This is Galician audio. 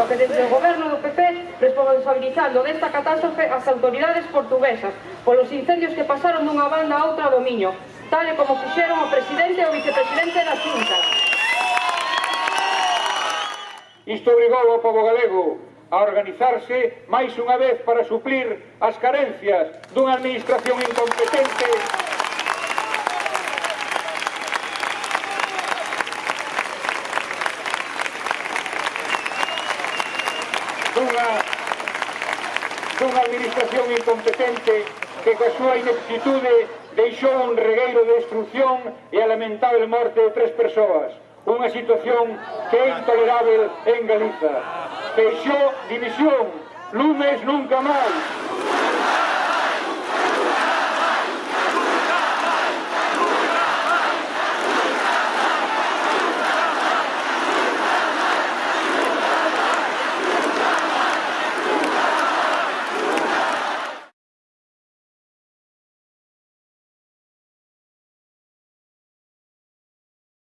paso que desde o goberno do PP responsabilizando desta catástrofe as autoridades portuguesas polos incendios que pasaron dunha banda a outra do Miño, tal e como fixeron o presidente e o vicepresidente da Xunta. Isto obrigou ao povo galego a organizarse máis unha vez para suplir as carencias dunha administración incompetente dunha, dunha administración incompetente que coa súa ineptitude deixou un regueiro de destrucción e a lamentable morte de tres persoas. Unha situación que é intolerável en Galiza. Feixó dimisión, lumes nunca máis.